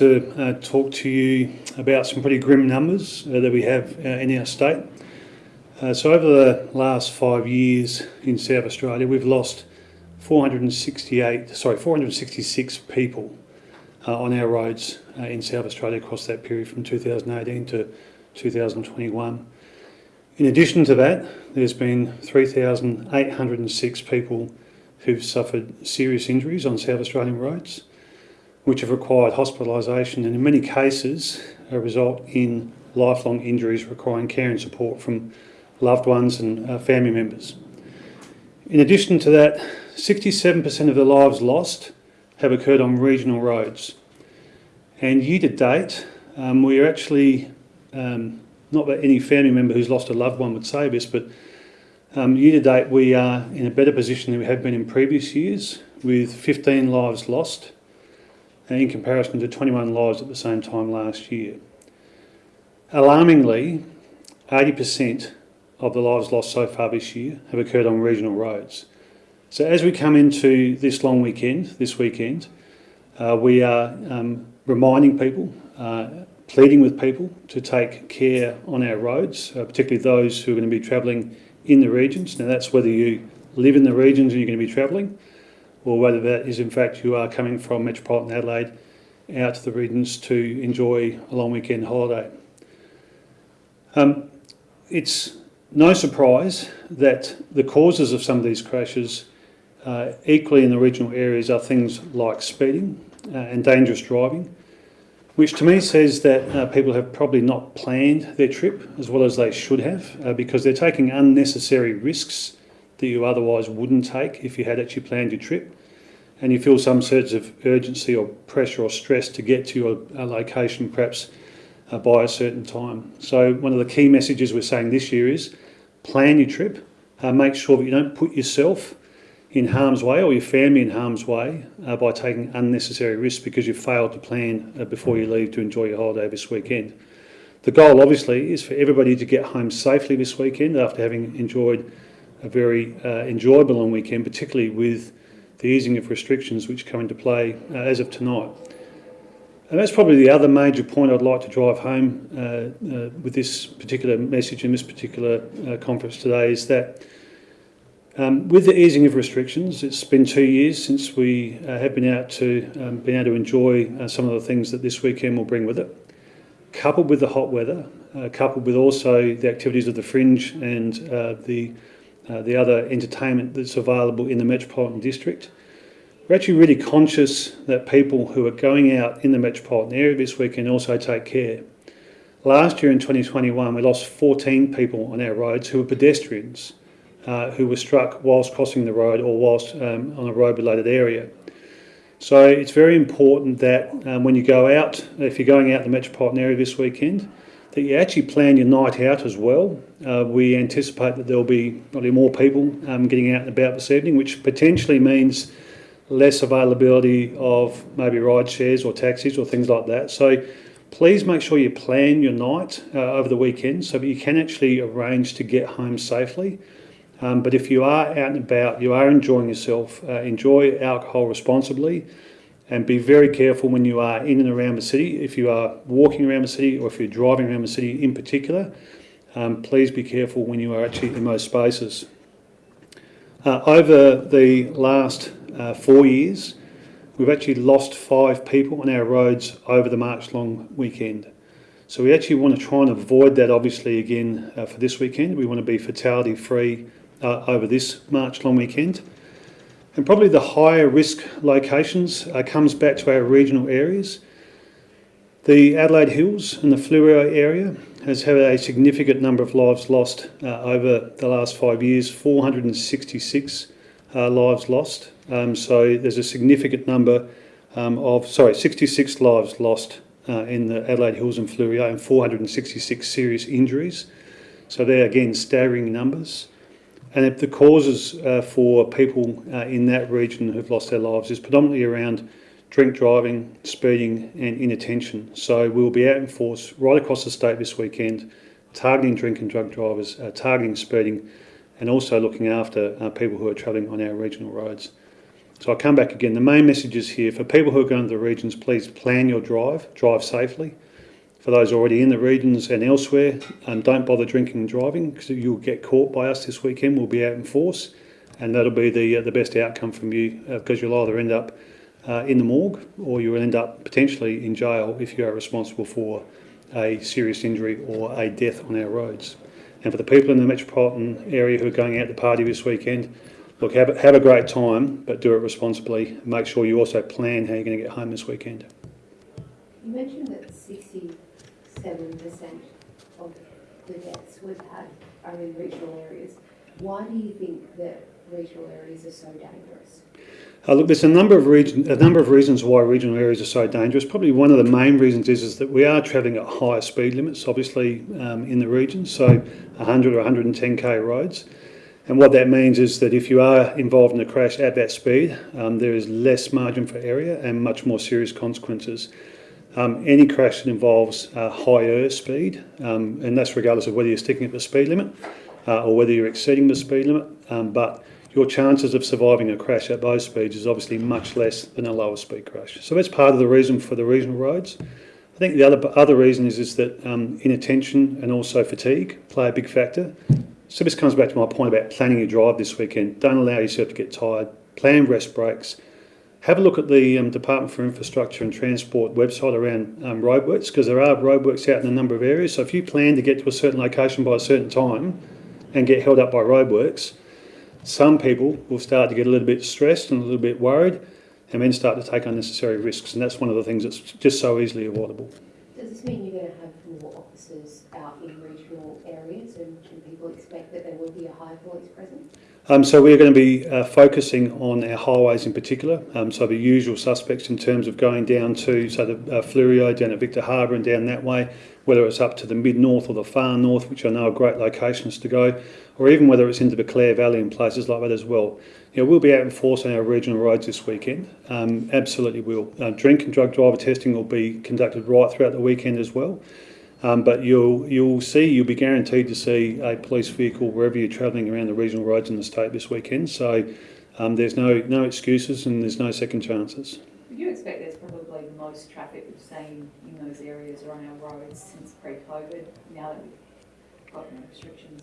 to uh, talk to you about some pretty grim numbers uh, that we have uh, in our state. Uh, so over the last five years in South Australia, we've lost 468, sorry, 466 people uh, on our roads uh, in South Australia across that period from 2018 to 2021. In addition to that, there's been 3,806 people who've suffered serious injuries on South Australian roads which have required hospitalisation and in many cases result in lifelong injuries requiring care and support from loved ones and uh, family members. In addition to that, 67% of the lives lost have occurred on regional roads. And year to date, um, we are actually, um, not that any family member who's lost a loved one would say this, but um, year to date we are in a better position than we have been in previous years with 15 lives lost in comparison to 21 lives at the same time last year. Alarmingly, 80% of the lives lost so far this year have occurred on regional roads. So as we come into this long weekend, this weekend, uh, we are um, reminding people, uh, pleading with people to take care on our roads, uh, particularly those who are going to be travelling in the regions. Now that's whether you live in the regions and you're going to be travelling, or whether that is in fact you are coming from metropolitan Adelaide out to the regions to enjoy a long weekend holiday. Um, it's no surprise that the causes of some of these crashes uh, equally in the regional areas are things like speeding uh, and dangerous driving, which to me says that uh, people have probably not planned their trip as well as they should have uh, because they're taking unnecessary risks that you otherwise wouldn't take if you had actually planned your trip and you feel some sense of urgency or pressure or stress to get to your location perhaps uh, by a certain time. So one of the key messages we're saying this year is plan your trip, uh, make sure that you don't put yourself in harm's way or your family in harm's way uh, by taking unnecessary risks because you've failed to plan uh, before you leave to enjoy your holiday this weekend. The goal obviously is for everybody to get home safely this weekend after having enjoyed a very uh, enjoyable long weekend, particularly with the easing of restrictions which come into play uh, as of tonight. And that's probably the other major point I'd like to drive home uh, uh, with this particular message in this particular uh, conference today is that um, with the easing of restrictions, it's been two years since we uh, have been out to um, been able to enjoy uh, some of the things that this weekend will bring with it. Coupled with the hot weather, coupled with also the activities of the fringe and the uh, the other entertainment that's available in the Metropolitan District. We're actually really conscious that people who are going out in the metropolitan area this weekend also take care. Last year in 2021, we lost 14 people on our roads who were pedestrians uh, who were struck whilst crossing the road or whilst um, on a road-related area. So it's very important that um, when you go out, if you're going out in the metropolitan area this weekend, that you actually plan your night out as well. Uh, we anticipate that there'll be probably more people um, getting out and about this evening, which potentially means less availability of maybe ride shares or taxis or things like that. So please make sure you plan your night uh, over the weekend so that you can actually arrange to get home safely. Um, but if you are out and about, you are enjoying yourself, uh, enjoy alcohol responsibly and be very careful when you are in and around the city. If you are walking around the city or if you're driving around the city in particular, um, please be careful when you are actually in most spaces. Uh, over the last uh, four years, we've actually lost five people on our roads over the March long weekend. So we actually want to try and avoid that obviously again uh, for this weekend. We want to be fatality free uh, over this March long weekend. And probably the higher risk locations uh, comes back to our regional areas. The Adelaide Hills and the Fleurieu area has had a significant number of lives lost uh, over the last five years, 466 uh, lives lost. Um, so there's a significant number um, of, sorry, 66 lives lost uh, in the Adelaide Hills and Fleurieu and 466 serious injuries. So they're again staggering numbers. And the causes uh, for people uh, in that region who've lost their lives is predominantly around drink driving, speeding and inattention. So we'll be out in force right across the state this weekend, targeting drink and drug drivers, uh, targeting speeding and also looking after uh, people who are travelling on our regional roads. So I'll come back again. The main message is here for people who are going to the regions, please plan your drive, drive safely. For those already in the regions and elsewhere, um, don't bother drinking and driving because you'll get caught by us this weekend. We'll be out in force, and that'll be the uh, the best outcome from you uh, because you'll either end up uh, in the morgue or you'll end up potentially in jail if you are responsible for a serious injury or a death on our roads. And for the people in the metropolitan area who are going out to party this weekend, look, have, have a great time, but do it responsibly. Make sure you also plan how you're going to get home this weekend. You mentioned that sixty-seven percent of the deaths we've had are in regional areas. Why do you think that regional areas are so dangerous? Uh, look, there's a number of region, a number of reasons why regional areas are so dangerous. Probably one of the main reasons is, is that we are travelling at higher speed limits, obviously um, in the region, so 100 or 110k roads. And what that means is that if you are involved in a crash at that speed, um, there is less margin for error and much more serious consequences. Um, any crash that involves uh, higher speed, um, and that's regardless of whether you're sticking at the speed limit uh, or whether you're exceeding the speed limit, um, but your chances of surviving a crash at those speeds is obviously much less than a lower speed crash. So that's part of the reason for the regional roads. I think the other other reason is, is that um, inattention and also fatigue play a big factor. So this comes back to my point about planning your drive this weekend. Don't allow yourself to get tired. Plan rest breaks. Have a look at the um, Department for Infrastructure and Transport website around um, roadworks because there are roadworks out in a number of areas. So if you plan to get to a certain location by a certain time and get held up by roadworks, some people will start to get a little bit stressed and a little bit worried and then start to take unnecessary risks. And that's one of the things that's just so easily avoidable. Does this mean you're going to have more officers out in regional areas and can people expect that there will be a high police presence? Um, so we're going to be uh, focusing on our highways in particular. Um, so the usual suspects in terms of going down to, so the uh, down at Victor Harbor and down that way, whether it's up to the mid-north or the far north, which are great locations to go, or even whether it's into the Clare Valley and places like that as well. You know, we'll be out in force on our regional roads this weekend. Um, absolutely will. Uh, drink and drug driver testing will be conducted right throughout the weekend as well. Um, but you'll you'll see you'll be guaranteed to see a police vehicle wherever you're travelling around the regional roads in the state this weekend. So um, there's no no excuses and there's no second chances. Would you expect there's probably the most traffic we've seen in those areas or on our roads since pre-COVID, now that we've got no restrictions?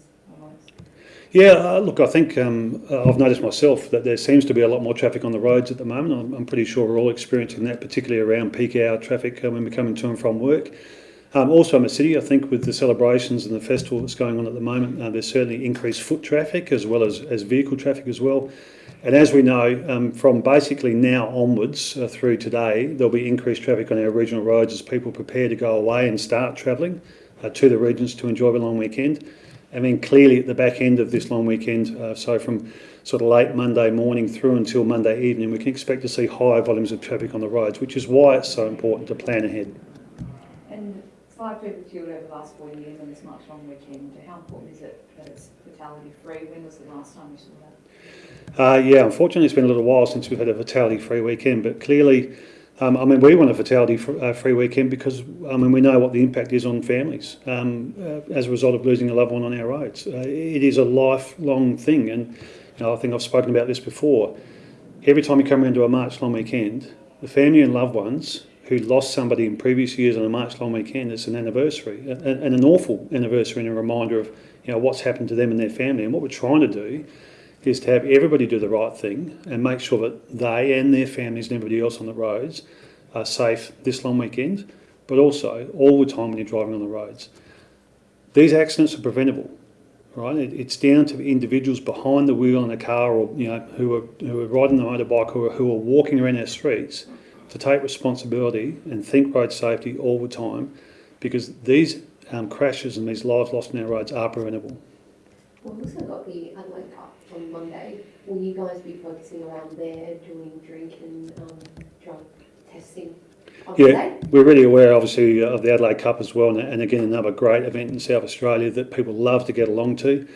Yeah, uh, look, I think um, uh, I've noticed myself that there seems to be a lot more traffic on the roads at the moment. I'm, I'm pretty sure we're all experiencing that, particularly around peak hour traffic uh, when we're coming to and from work. Um, also in the city, I think with the celebrations and the festival that's going on at the moment, uh, there's certainly increased foot traffic as well as, as vehicle traffic as well. And as we know, um, from basically now onwards uh, through today, there'll be increased traffic on our regional roads as people prepare to go away and start travelling uh, to the regions to enjoy the long weekend. And then clearly at the back end of this long weekend, uh, so from sort of late Monday morning through until Monday evening, we can expect to see higher volumes of traffic on the roads, which is why it's so important to plan ahead. Five people killed over the last four years on this March long weekend, how important is it that it's fatality free? When was the last time you saw that? Uh, yeah, unfortunately, it's been a little while since we've had a fatality-free weekend, but clearly, um, I mean, we want a fatality-free weekend because, I mean, we know what the impact is on families um, uh, as a result of losing a loved one on our roads. Uh, it is a lifelong thing, and you know, I think I've spoken about this before. Every time you come around to a March long weekend, the family and loved ones who lost somebody in previous years on a March long weekend, it's an anniversary, and an awful anniversary and a reminder of you know what's happened to them and their family. And what we're trying to do is to have everybody do the right thing and make sure that they and their families and everybody else on the roads are safe this long weekend, but also all the time when you're driving on the roads. These accidents are preventable, right? It, it's down to individuals behind the wheel in a car or you know who are who are riding the motorbike or who are walking around our streets to take responsibility and think road safety all the time, because these um, crashes and these lives lost on our roads are preventable. We've also got the Adelaide Cup on Monday. Will you guys be focusing around there doing drink and um, drug testing Yeah, Monday? we're really aware, obviously, of the Adelaide Cup as well, and, and again another great event in South Australia that people love to get along to.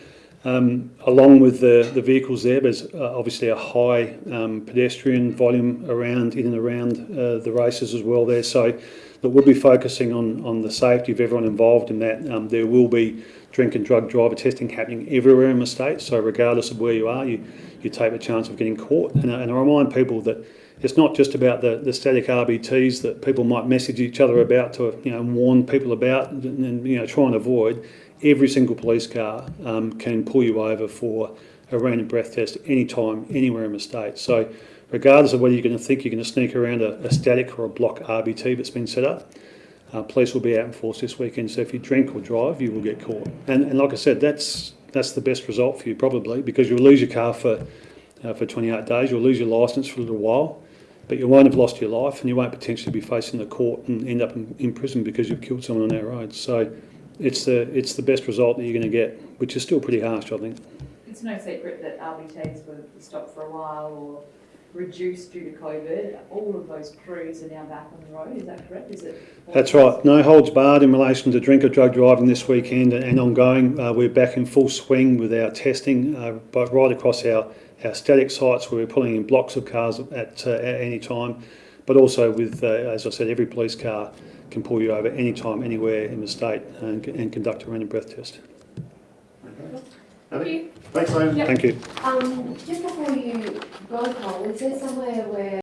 Um, along with the, the vehicles there, there's uh, obviously a high um, pedestrian volume around in and around uh, the races as well there. So But we'll be focusing on, on the safety of everyone involved in that. Um, there will be drink and drug driver testing happening everywhere in the state, so regardless of where you are, you, you take the chance of getting caught. And, I- and I remind people that it's not just about the, the static RBTs that people might message each other about to you know warn people about and, and you know try and avoid. Every single police car um, can pull you over for a random breath test anytime, anywhere in the state. So regardless of whether you're going to think you're going to sneak around a, a static or a block RBT that's been set up, uh, police will be out in force this weekend. So if you drink or drive, you will get caught. And, and like I said, that's that's the best result for you probably because you'll lose your car for uh, for 28 days. You'll lose your licence for a little while, but you won't have lost your life, and you won't potentially be facing the court and end up in, in prison because you've killed someone on our roads. So it's the it's the best result that you're going to get, which is still pretty harsh, I think. It's no secret that RBTs were stopped for a while or reduced due to COVID. All of those crews are now back on the road, is that correct? Is it? That's right. No holds barred in relation to drink or drug driving this weekend and ongoing. Uh, we're back in full swing with our testing, uh, but right across our, our static sites where we're pulling in blocks of cars at, uh, at any time, but also with, uh, as I said, every police car can pull you over anytime, anywhere in the state and, and conduct a random breath test. Thank you. Thanks, Liam. Yep. Thank you. Um, just before you go, Cole, is there somewhere where